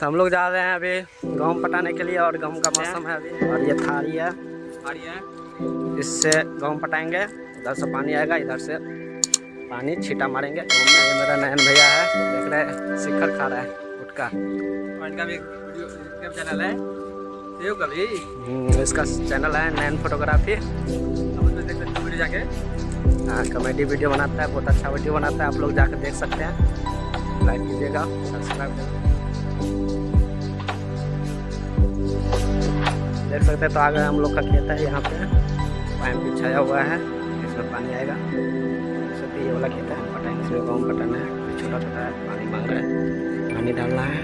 तो हम लोग जा रहे हैं अभी गेहूँ पटाने के लिए और गेहूँ का मौसम है अभी। और ये थारी है। इससे गेहूँ पटाएँगे। इधर से पानी आएगा इधर से पानी छीटा मारेंगे। ये मेरा नयन भैया है देख रहे शिखर खा रहा है गुटका इनका भी चैनल है। कभी। हम्म, इसका चैनल है नयन फोटोग्राफी। हो जाके। हाँ कॉमेडी वीडियो बनाता है बहुत अच्छा वीडियो बनाता है आप लोग जाकर देख सकते हैं। लाइक कीजिएगा सब्सक्राइब कीजिएगा देख सकते हैं तो आगे हम लोग का खेत है यहाँ पे। पाइप बिछाया हुआ है, इसमें पानी आएगा। सकते ये वाला खेत है पटाएँगे इसमें गेहूँ पटाना है। छोटा छोटा है, पानी मांग रहा है, पानी डालना है।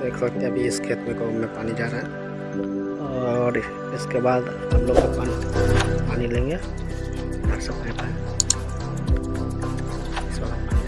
देख सकते हैं, अभी इस खेत में गेहूँ में पानी जा रहा है। और इसके बाद हम लोग पानी पानी लेंगे। इधर से पाइप है। इस वाला पानी जाएगा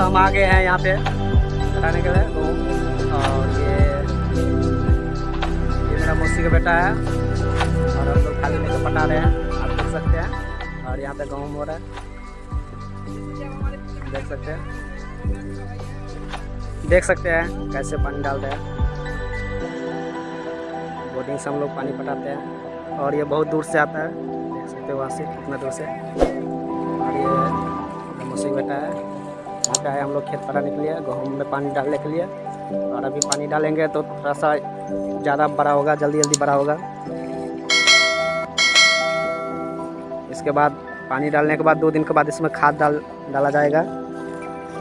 दोस्त हम आ गए हैं यहाँ पे पटाने के लिए। तो और ये ये मेरा मौसी का बेटा है। और हम लोग खाली लेकर पटा रहे हैं। आप देख सकते हैं। और यहाँ पे गेहूँ हो रहा है। देख सकते हैं। देख सकते हैं कैसे पानी डाल रहे हैं। बोटिंग से हम लोग पानी पटाते हैं। और ये बहुत दूर से आता है। देख सकते हो वहाँ से, कितना दूर से। और ये पे आए हम लोग खेत पटाने के लिए, गेहूँ में पानी डालने के लिए। और अभी पानी डालेंगे तो थोड़ा सा ज़्यादा बड़ा होगा जल्दी जल्दी बड़ा होगा। इसके बाद पानी डालने के बाद, दो दिन के बाद इसमें खाद डाल, डाला जाएगा।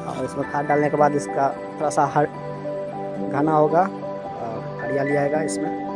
और इसमें खाद डालने के बाद इसका थोड़ा सा हर, घना होगा और हरियाली आएगा इसमें।